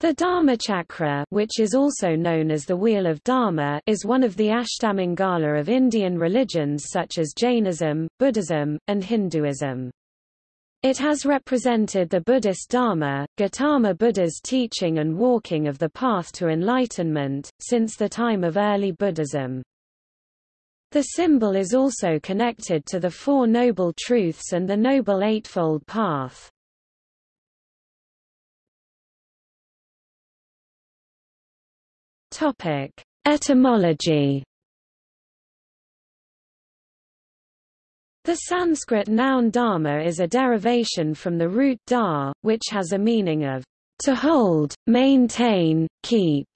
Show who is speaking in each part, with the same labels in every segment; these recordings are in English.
Speaker 1: The Dharma Chakra, which is also known as the Wheel of Dharma is one of the Ashtamangala of Indian religions such as Jainism, Buddhism, and Hinduism. It has represented the Buddhist Dharma, Gautama Buddha's teaching and walking of the path to enlightenment, since the time of early Buddhism. The symbol is also connected to the Four Noble Truths and the Noble Eightfold Path. Topic: Etymology. The Sanskrit noun dharma is a derivation from the root dar, which has a meaning of to hold, maintain, keep,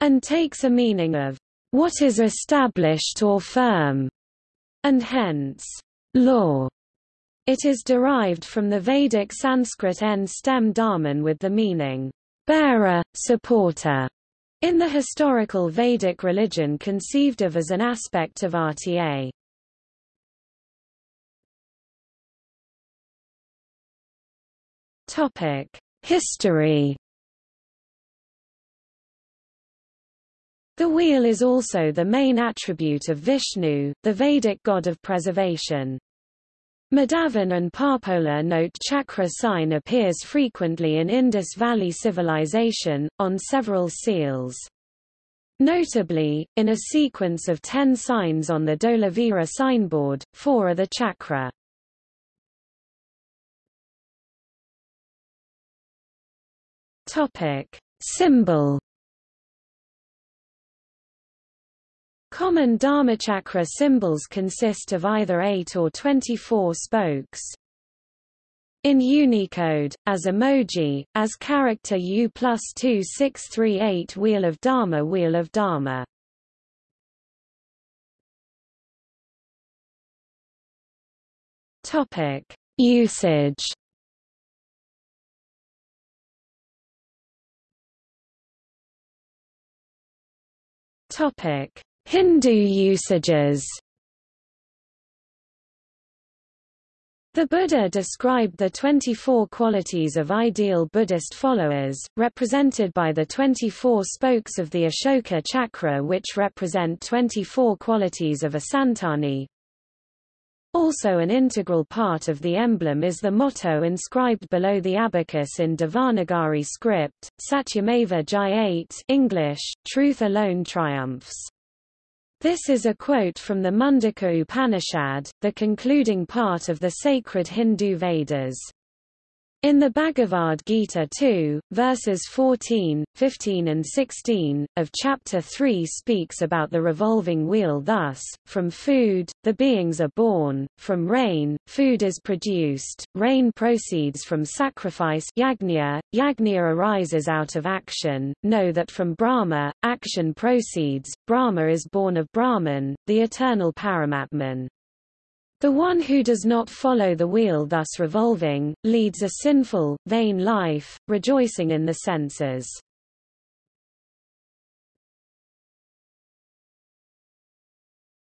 Speaker 1: and takes a meaning of what is established or firm, and hence law. It is derived from the Vedic Sanskrit n stem dharman with the meaning bearer, supporter. In the historical Vedic religion conceived of as an aspect of RTA. History. The wheel is also the main attribute of Vishnu, the Vedic god of preservation. Mahadevan and Parpola note chakra sign appears frequently in Indus Valley civilization, on several seals. Notably, in a sequence of ten signs on the Dholavira signboard, four are the chakra. Topic. Symbol Common Dharmachakra symbols consist of either 8 or 24 spokes. In Unicode, as emoji, as character U plus 2638 Wheel of Dharma Wheel of Dharma Topic. Usage Topic. Hindu usages The Buddha described the 24 qualities of ideal Buddhist followers, represented by the 24 spokes of the Ashoka chakra which represent 24 qualities of a Santani. Also an integral part of the emblem is the motto inscribed below the abacus in Devanagari script, Satyameva Jayate English, Truth alone triumphs. This is a quote from the Mundaka Upanishad, the concluding part of the sacred Hindu Vedas. In the Bhagavad Gita 2, verses 14, 15 and 16, of chapter 3 speaks about the revolving wheel thus, from food, the beings are born, from rain, food is produced, rain proceeds from sacrifice yagnya, yagnya arises out of action, know that from Brahma, action proceeds, Brahma is born of Brahman, the eternal Paramatman. The one who does not follow the wheel thus revolving, leads a sinful, vain life, rejoicing in the senses.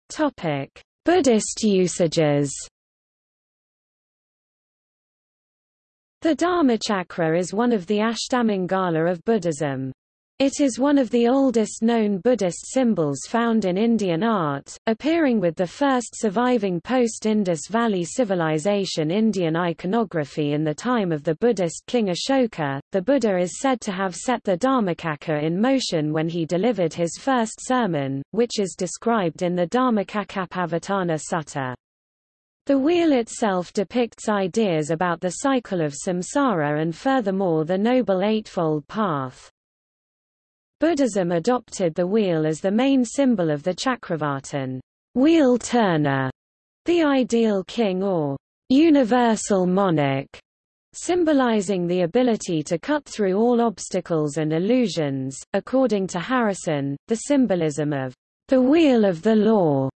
Speaker 1: Topic: Buddhist usages. The Dharmachakra is one of the Ashtamangala of Buddhism. It is one of the oldest known Buddhist symbols found in Indian art, appearing with the first surviving post-Indus Valley Civilization Indian iconography in the time of the Buddhist king Ashoka. The Buddha is said to have set the Dhammacakka in motion when he delivered his first sermon, which is described in the Dhammacakkappavattana Sutta. The wheel itself depicts ideas about the cycle of samsara and furthermore the Noble Eightfold Path. Buddhism adopted the wheel as the main symbol of the Chakravartin wheel turner, the ideal king or universal monarch, symbolizing the ability to cut through all obstacles and illusions. According to Harrison, the symbolism of the wheel of the law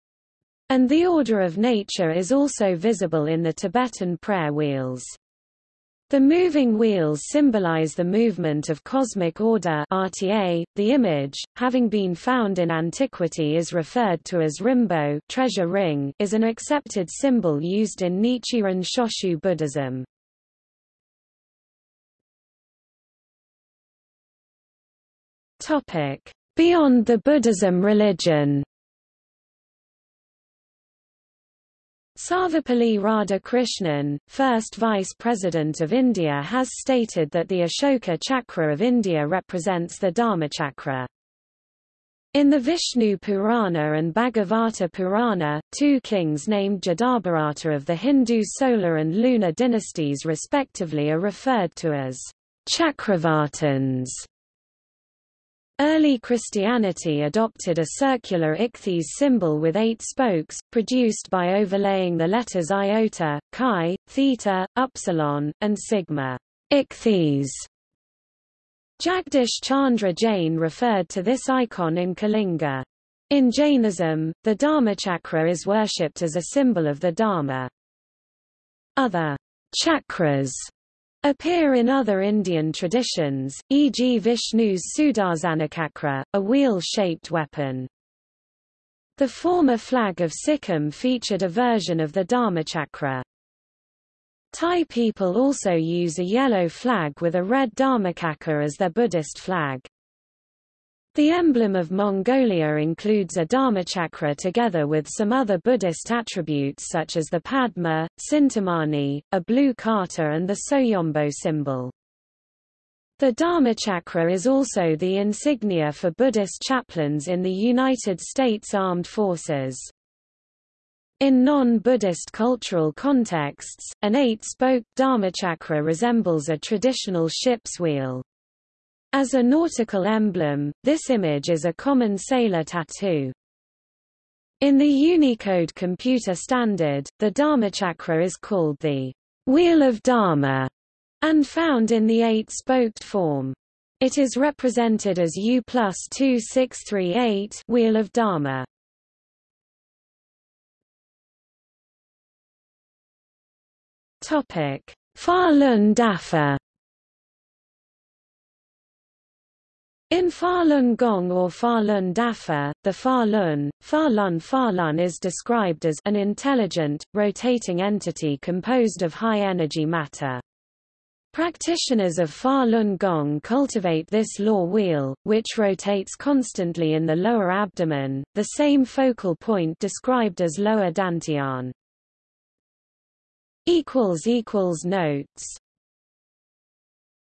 Speaker 1: and the order of nature is also visible in the Tibetan prayer wheels. The moving wheels symbolize the movement of cosmic order RTA. .The image, having been found in antiquity is referred to as rinbo treasure ring, is an accepted symbol used in Nichiren Shoshu Buddhism. Beyond the Buddhism religion. Sarvepalli Radhakrishnan, first Vice President of India has stated that the Ashoka Chakra of India represents the Dharmachakra. In the Vishnu Purana and Bhagavata Purana, two kings named Jadabharata of the Hindu solar and lunar dynasties respectively are referred to as Chakravartins. Early Christianity adopted a circular ichthys symbol with eight spokes, produced by overlaying the letters iota, chi, theta, upsilon, and sigma. Ichthys. Jagdish Chandra Jain referred to this icon in Kalinga. In Jainism, the Dharmachakra is worshipped as a symbol of the Dharma. Other chakras appear in other Indian traditions, e.g. Vishnu's Sudarsanachakra, a wheel-shaped weapon. The former flag of Sikkim featured a version of the Dharmachakra. Thai people also use a yellow flag with a red Dharmachakra as their Buddhist flag. The emblem of Mongolia includes a dharmachakra together with some other Buddhist attributes such as the Padma, Cintamani, a blue kata and the Soyombo symbol. The Dharmachakra is also the insignia for Buddhist chaplains in the United States Armed Forces. In non-Buddhist cultural contexts, an eight-spoked Dharmachakra resembles a traditional ship's wheel. As a nautical emblem, this image is a common sailor tattoo. In the Unicode computer standard, the Dharmachakra is called the Wheel of Dharma and found in the eight-spoked form. It is represented as U plus 2638 Wheel of Dharma. Topic: Falun Dafa In Falun Gong or Falun Dafa, the Falun, Falun Falun is described as an intelligent, rotating entity composed of high-energy matter. Practitioners of Falun Gong cultivate this law wheel, which rotates constantly in the lower abdomen, the same focal point described as lower dantian. Notes